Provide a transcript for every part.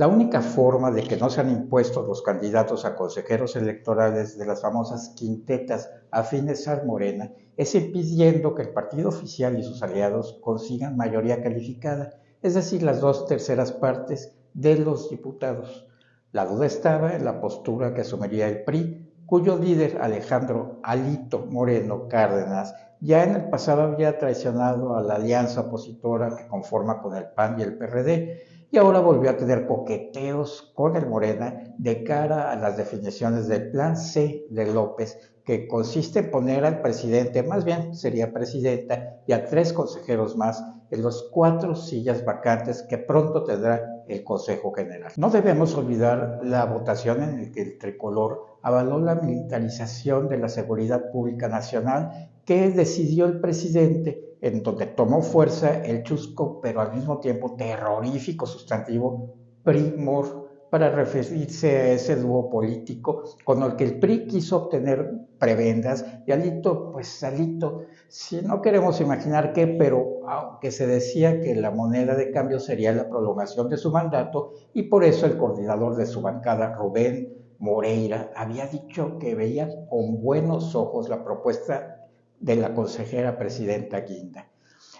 La única forma de que no sean impuestos los candidatos a consejeros electorales de las famosas quintetas afines a Morena es impidiendo que el partido oficial y sus aliados consigan mayoría calificada, es decir, las dos terceras partes de los diputados. La duda estaba en la postura que asumiría el PRI, cuyo líder Alejandro Alito Moreno Cárdenas ya en el pasado había traicionado a la alianza opositora que conforma con el PAN y el PRD y ahora volvió a tener coqueteos con el Morena de cara a las definiciones del Plan C de López, que consiste en poner al presidente, más bien sería presidenta, y a tres consejeros más en los cuatro sillas vacantes que pronto tendrá el Consejo General. No debemos olvidar la votación en la que el tricolor avaló la militarización de la seguridad pública nacional que decidió el presidente en donde tomó fuerza el chusco, pero al mismo tiempo terrorífico sustantivo primor para referirse a ese dúo político con el que el PRI quiso obtener prebendas. Y Alito, pues Alito, si no queremos imaginar qué, pero aunque se decía que la moneda de cambio sería la prolongación de su mandato y por eso el coordinador de su bancada, Rubén Moreira, había dicho que veía con buenos ojos la propuesta de la consejera presidenta Guinda.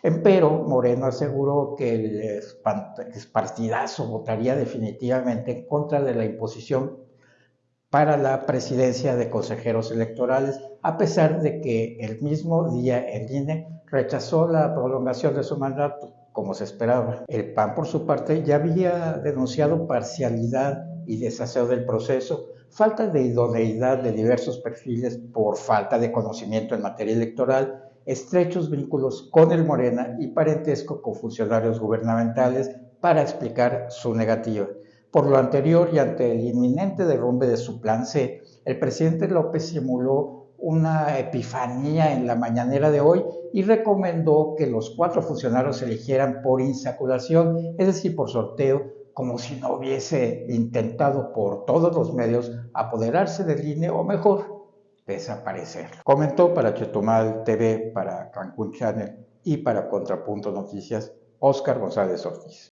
Empero, Moreno aseguró que el partidazo votaría definitivamente en contra de la imposición para la presidencia de consejeros electorales, a pesar de que el mismo día el INE rechazó la prolongación de su mandato, como se esperaba. El PAN, por su parte, ya había denunciado parcialidad y desaseo del proceso, falta de idoneidad de diversos perfiles por falta de conocimiento en materia electoral, estrechos vínculos con el Morena y parentesco con funcionarios gubernamentales para explicar su negativa. Por lo anterior y ante el inminente derrumbe de su plan C, el presidente López simuló una epifanía en la mañanera de hoy y recomendó que los cuatro funcionarios se eligieran por insaculación, es decir, por sorteo como si no hubiese intentado por todos los medios apoderarse del INE o mejor, desaparecer. Comentó para Chetumal TV, para Cancún Channel y para Contrapunto Noticias, Óscar González Ortiz.